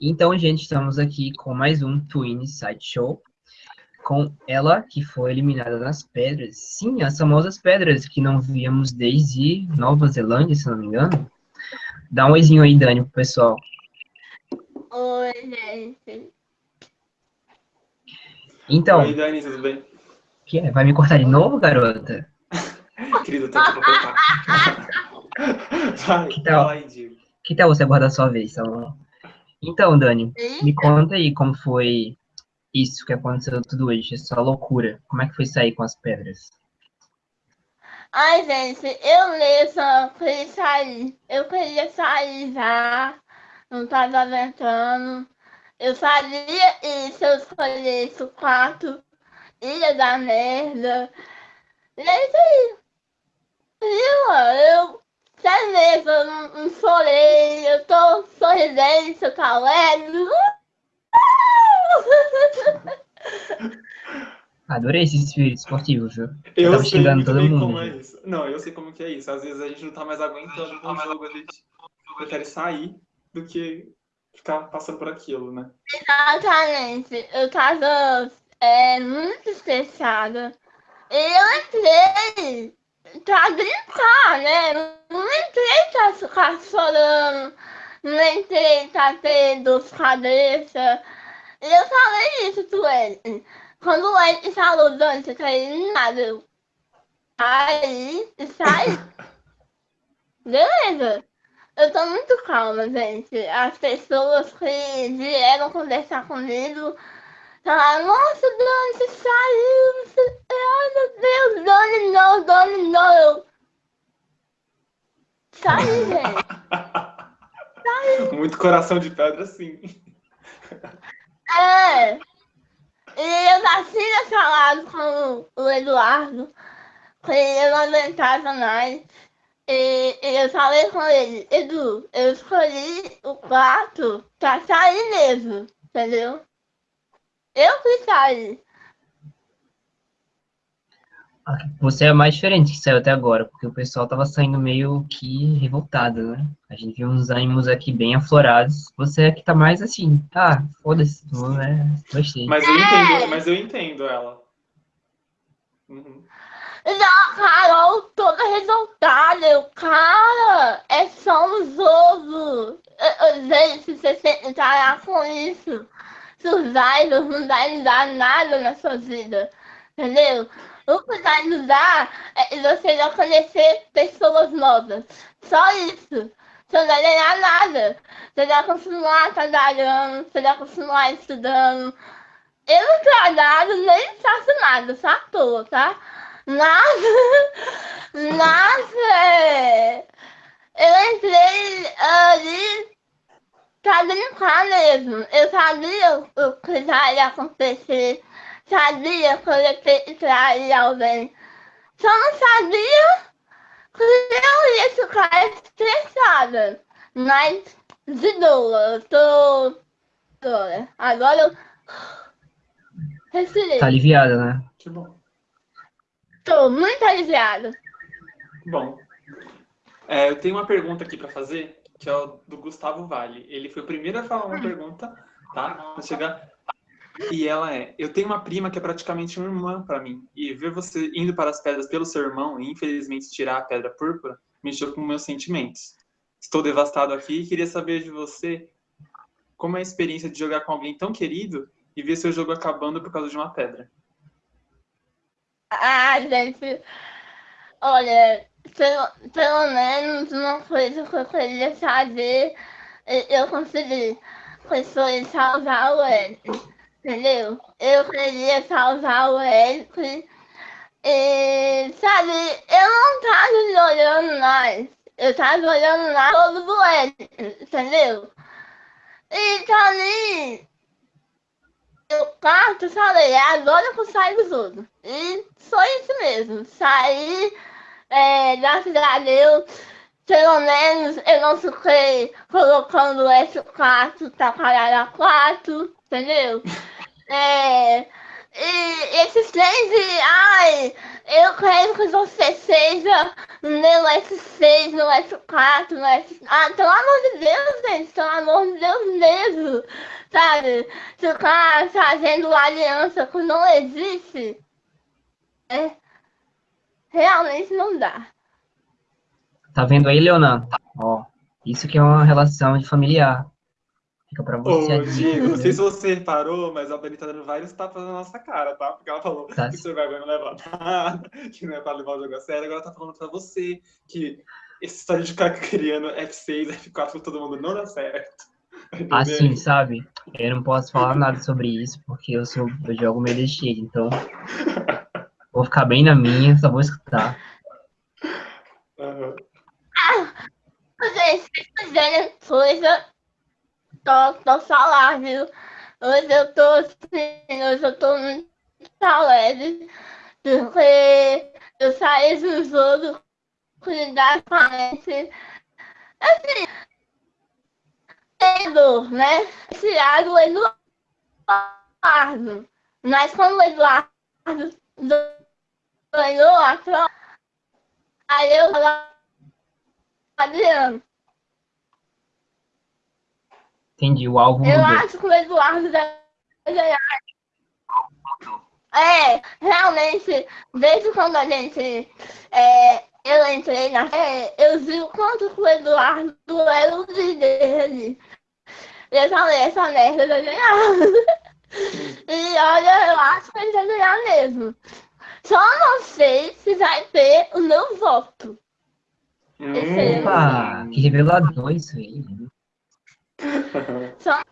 Então, gente, estamos aqui com mais um Twin Side Show. Com ela, que foi eliminada nas pedras. Sim, as famosas pedras que não víamos desde Nova Zelândia, se não me engano. Dá um oizinho aí, Dani, pro pessoal. Oi, gente. Então, Oi, Dani, tudo bem? que é? vai me cortar de novo, garota? Querido, pra cortar. Vai, Que tal? Diego. Que tal você aguardar a sua vez, Salomão? Então, Dani, me conta aí como foi isso que aconteceu tudo hoje, essa loucura. Como é que foi sair com as pedras? Ai, gente, eu mesma queria sair. Eu queria sair já. Não tava aguentando. Eu sabia isso, eu escolhesse o quarto. Ia dar merda. E é isso aí. Viu? Eu, sério mesmo, eu não, não chorei. Eu eu tô alegre. Adorei esse espírito esportivo, viu? Eu tava sei todo mundo, como é isso. Não, eu sei como que é isso. Às vezes a gente não tá mais aguentando com o jogo, a gente prefere sair do que ficar passando por aquilo, né? Exatamente. Eu tava é, muito estressada. E eu entrei pra brincar, né? Não entrei pra ficar chorando. Não entrei pra ter dor de cabeça. E eu falei isso pro ele. Quando o ele falou, quer ir em nada? Eu, aí, saí. Beleza. Eu tô muito calma, gente. As pessoas que vieram conversar comigo falaram, nossa, Dani, você saiu, você... ai meu Deus, Dani não, Dani não. Eu... Saí, gente. Muito coração de pedra, sim. É. E eu já tinha falado com o Eduardo que eu não aguentava mais. E, e eu falei com ele, Edu, eu escolhi o quarto pra sair mesmo, entendeu? Eu fui sair. Você é mais diferente que saiu até agora, porque o pessoal tava saindo meio que revoltado, né? A gente viu uns ânimos aqui bem aflorados. Você é que tá mais assim, tá, foda-se, né? Gostei. Mas eu entendo, mas eu entendo ela. Uhum. Carol toda revoltada, cara, é só um jogo. Gente, você tem que parar com isso. Seus idols não vai dar nada na sua vida, entendeu? O que vai nos dar é você não conhecer pessoas novas. Só isso. Você não vai ganhar nada. Você vai continuar trabalhando, você vai continuar estudando. Eu não trabalho nem faço nada, só à toa, tá? Mas é, eu entrei ali pra brincar mesmo. Eu sabia o que já ia acontecer, sabia que eu trair alguém. Só não sabia que eu ia ficar estressada. Mas, de boa, eu tô. Agora eu. Respirei. Tá aliviada, né? Que bom. Tô muito aliviada. Bom. É, eu tenho uma pergunta aqui pra fazer, que é o do Gustavo Vale. Ele foi o primeiro a falar uma pergunta, tá? Vou chegar. E ela é: Eu tenho uma prima que é praticamente uma irmã pra mim. E ver você indo para as pedras pelo seu irmão e infelizmente tirar a pedra púrpura mexeu com meus sentimentos. Estou devastado aqui e queria saber de você como é a experiência de jogar com alguém tão querido e ver seu jogo acabando por causa de uma pedra. Ah, gente. Olha, pelo, pelo menos uma coisa que eu queria fazer, eu consegui. Foi salvar o Eric. Entendeu? Eu queria salvar o Eric. E, sabe, eu não tava olhando mais. Eu tava olhando lá todo do Eric, entendeu? E ali. Eu quarto, eu falei, "É agora eu saio do jogo. E foi isso mesmo. Saí, é, graças a Deus, pelo menos eu não fiquei colocando esse quarto pra parar a quatro, entendeu? É, e esses de, ai, eu quero que você seja no S6, no S4, no S... Ah, pelo amor de Deus, gente, pelo amor de Deus mesmo, sabe? Ficar fazendo aliança que não existe, é, realmente não dá. Tá vendo aí, Leonan? Ó, isso que é uma relação de familiar. Fica pra você. Ô, Diego, não sei se você reparou, mas a Dani tá dando vários tapas na nossa cara, tá? Porque ela falou Tá. que o seu vergonha não leva nada, que não é pra levar o jogo a sério. Agora tá falando pra você que essa história de ficar criando F6, F4 com todo mundo não dá certo. Assim, sabe? Eu não posso falar nada sobre isso, porque eu sou eu jogo meio cheio, então vou ficar bem na minha, só vou escutar. Aham. Gente, se fizerem coisa, tô, tô falar, viu? Hoje eu tô assim, hoje eu tô muito alegre, porque eu saí do jogo cuidar com. Assim, tendo, né? Tirado o Eduardo. Mas quando o Eduardo ganhou a troca, aí eu falava, Adriano, Entendi, o alvo eu mudou. acho que o Eduardo deve ganhar. É, realmente, desde quando a gente. É, eu entrei na. É, eu vi o quanto que o Eduardo era o líder ali. Eu falei, essa merda vai ganhar. e olha, eu acho que ele vai ganhar mesmo. Só não sei se vai ter o meu voto. Esse aí. Opa, que revelador isso aí. Só. Ah.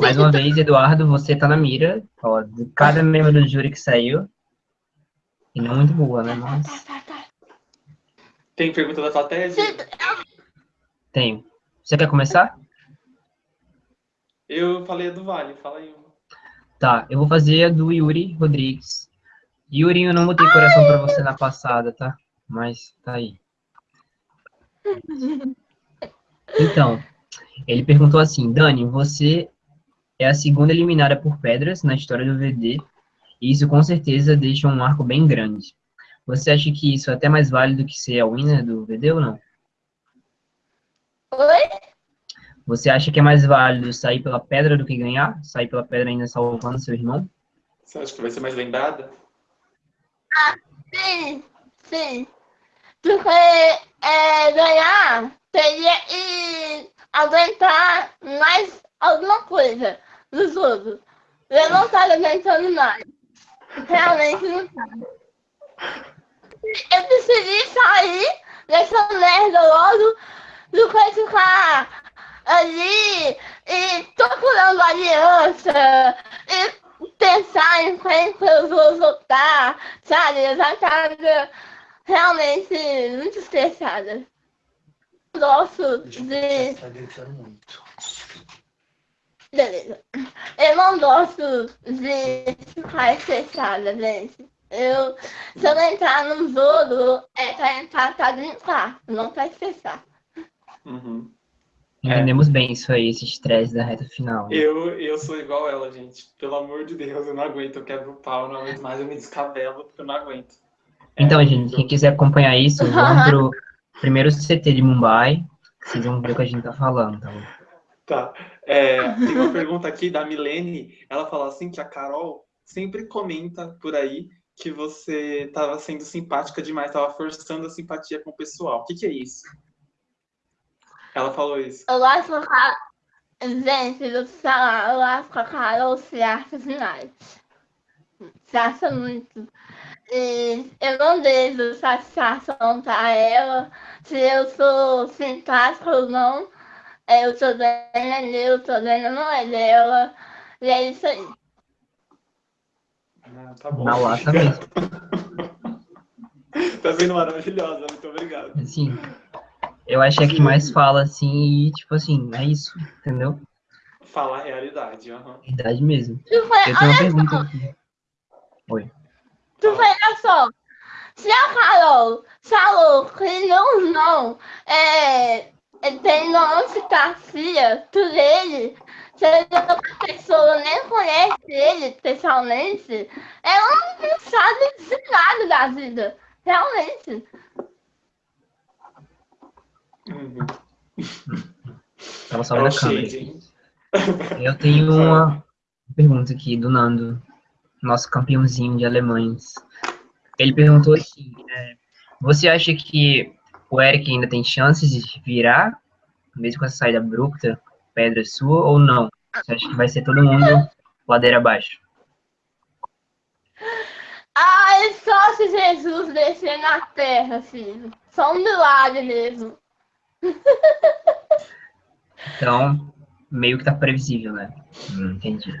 Mais uma vez, Eduardo, você tá na mira. Ó, de cada membro do júri que saiu. E não muito boa, né? Mas Tá, tá, tá. Tem pergunta da plateia? Diego? tem. Você quer começar? Eu falei a do Vale, fala aí. uma. Tá, eu vou fazer a do Yuri Rodrigues. Yuri, eu não botei coração pra você na passada, tá? Mas tá aí. Então, ele perguntou assim, Dani, você é a segunda eliminada por pedras na história do VD, e isso com certeza deixa um marco bem grande. Você acha que isso é até mais válido que ser a winner do VD ou não? Oi? Você acha que é mais válido sair pela pedra do que ganhar? Sair pela pedra ainda salvando seu irmão? Você acha que vai ser mais lembrada? Sim, sim. Porque é, ganhar teria que aguentar mais alguma coisa do jogo. Eu não estava aguentando mais. Realmente não estava. Eu decidi sair dessa merda logo do que ficar ali e procurando aliança e pensar em quem que eu vou votar, sabe? Eu já tava realmente muito estressada. Gosto de. Tá gritando muito. Beleza. Eu não gosto de ficar estressada, gente. Eu, se eu entrar num jogo, é pra entrar pra brincar, não pra estressar. Uhum. Entendemos bem isso aí, esse estresse da reta final. né? Eu, eu sou igual ela, gente. Pelo amor de Deus, eu não aguento. Eu quebro o pau, não aguento mais. Eu me descabelo porque eu não aguento. Então, gente, quem quiser acompanhar isso, vamos pro primeiro CT de Mumbai, vocês vão ver o que a gente tá falando, tá bom? Tá. É, tem uma pergunta aqui da Milene. Ela fala assim que a Carol sempre comenta por aí que você estava sendo simpática demais, estava forçando a simpatia com o pessoal. O que, que é isso? Ela falou isso. Eu gosto com a Carol. Gente, do falar, eu gosto com a Carol se acha demais. Se acha muito. E eu não deixo satisfação pra ela se eu sou simpática ou não. É, Eu tô dando é meu, eu tô dando não é dela. E é isso aí. Ah, tá bom. Na lata mesmo. tá sendo maravilhosa, muito obrigado. Assim, eu acho que é que mais fala, assim, e tipo assim, é isso, entendeu? Falar a realidade. aham. Verdade mesmo. Tu foi, Eu tenho uma pergunta só, aqui. Oi. Tu olha só. Se a Carol falou que não, não, é, tem notificacia por ele, Se a pessoa nem conhece ele pessoalmente, ela não sabe de nada da vida. Realmente. Uhum. Tava só É na câmera. Eu tenho uma pergunta aqui do Nando, nosso campeãozinho de alemães. Ele perguntou assim: é, você acha que o Eric ainda tem chances de virar, mesmo com essa saída abrupta, pedra sua, ou não? Você acha que vai ser todo mundo ladeira abaixo? Ai, só se Jesus descer na terra, filho. Só um milagre mesmo. Então, meio que tá previsível, né? Hum, entendi.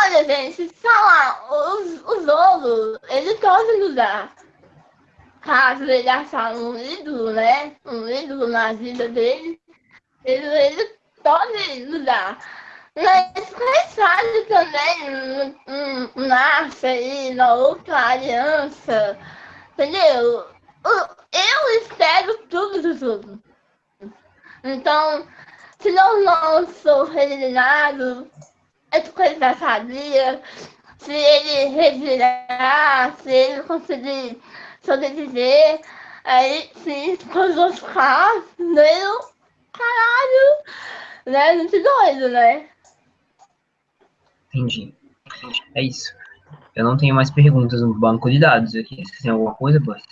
Olha, gente, falar, os, os ovos, eles podem usar. Caso ele achar um ídolo, né? Um ídolo na vida dele, ele, ele pode usar. Mas quem sabe também um, nasce aí na outra aliança, entendeu? Eu espero tudo do tudo. Então, se eu não sou eliminado, é porque ele já sabia. Se ele revirar, se ele conseguir sobreviver, aí sim, com os outros casos, meu caralho, né? Muito doido, né? Entendi. É isso. Eu não tenho mais perguntas no banco de dados aqui. Você tem alguma coisa, Boss?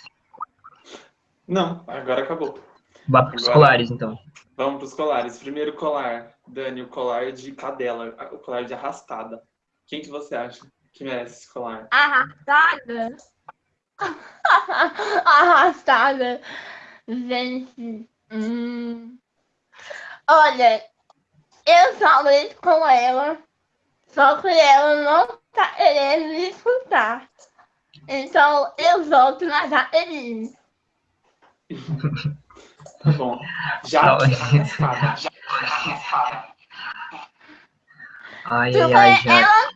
Não, agora acabou. Vá para os colares, então. Vamos para os colares. Primeiro colar, Dani, o colar de cadela, o colar de arrastada. Quem que você acha que merece esse colar? Arrastada. Arrastada. Gente. hum. Olha, eu falei com ela, só que ela não tá querendo me escutar. Então eu volto na Jaqueline. Tá bom. Já Não. arrastada. Ai, Porque ai, ai, já. ela.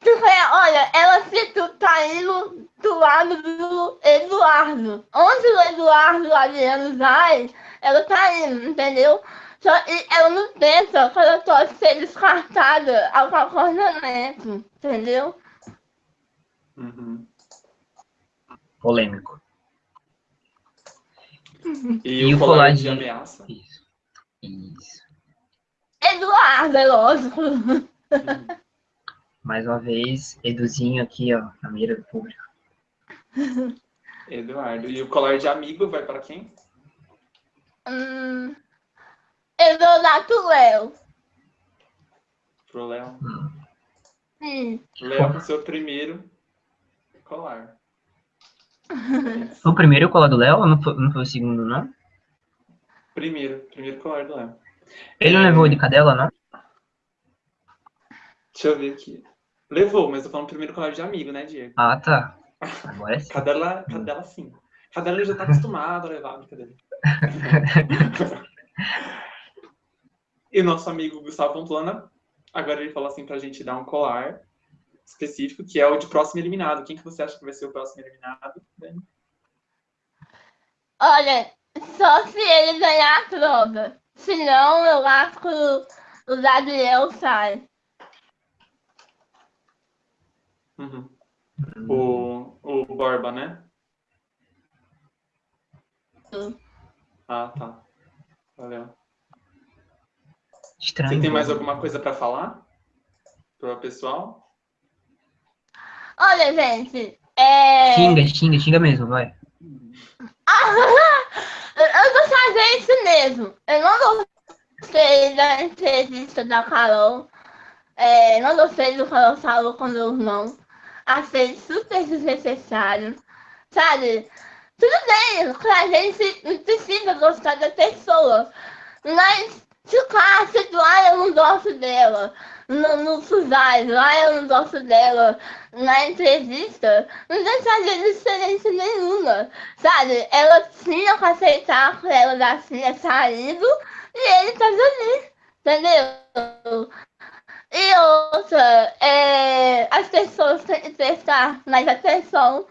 Porque, olha, ela fica caindo do lado do Eduardo. Onde o Eduardo Adriano vai, ela tá indo, entendeu? Só que ela não pensa que ela pode ser descartada a qualquer momento, entendeu? Uhum. Polêmico. E, E o colar colar de de- ameaça? Isso. Isso. Eduardo, é lógico. Uhum. Mais uma vez, Eduzinho aqui, ó, na mira do público. Eduardo. E o colar de amigo vai para quem? Hum, eu vou dar pro Léo. Pro Léo. Sim. Léo com seu primeiro colar. Foi o primeiro colar do Léo não foi, não foi o segundo, não? Primeiro, primeiro colar do Léo. Ele não É. levou de cadela, não? Deixa eu ver aqui. Levou, mas eu tô falando primeiro colar de amigo, né, Diego? Ah, tá. Agora sim. Cadela, cadela sim. Cadela já tá acostumado a levar, brincadeira. e o nosso amigo Gustavo Pamplona, agora ele falou assim pra gente dar um colar específico, que é o de próximo eliminado. Quem que você acha que vai ser o próximo eliminado? Dani? Olha, só se ele ganhar a prova. Senão, eu acho que o, o Gabriel sai. Uhum. O, o Borba, né? Sim. Ah, tá. Valeu. Estranho. Você tem mais alguma coisa pra falar? Pro pessoal? Olha, gente, é... Xinga, xinga, xinga mesmo, vai. eu vou fazer isso mesmo. Eu não gostei da entrevista da Carol. É, não gostei do que ela falou com meu irmão. Achei super desnecessário. Sabe? Tudo bem, a gente precisa gostar da pessoa. Mas se o cara se lá eu não gosto dela. No, no Suzai, lá eu não gosto dela. Na entrevista, não vai fazer diferença nenhuma. Sabe? Ela tinha que aceitar que ela já tinha saído e ele tá ali. Entendeu? E outra, é, as pessoas têm que prestar mais atenção.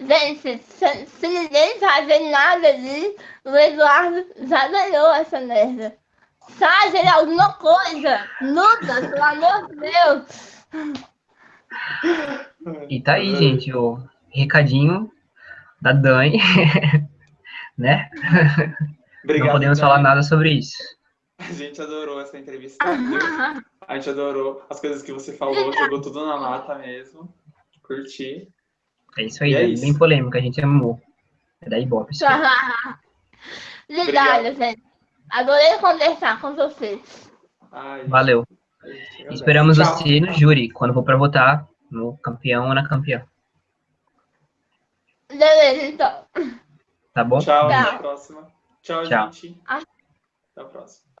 Gente, se, se ninguém fazer nada ali, o Eduardo já ganhou essa merda. mensagem, alguma coisa. Lucas, pelo amor de Deus. E tá aí, gente, o recadinho da Dani, né? Obrigado, Não podemos Dani. falar nada sobre isso. A gente adorou essa entrevista. A gente adorou as coisas que você falou, jogou tudo na lata mesmo. Curti. É isso aí, E é isso. bem polêmico, a gente amou. É da Ibope. Obrigada, gente. Adorei conversar com vocês. Ai, Valeu. a gente agradece. Esperamos Tchau. você no júri, quando for pra votar no campeão ou na campeã. Beleza, então. Tá bom? Tchau, até Tchau. a próxima. Tchau, Tchau. gente. Ah. Até a próxima.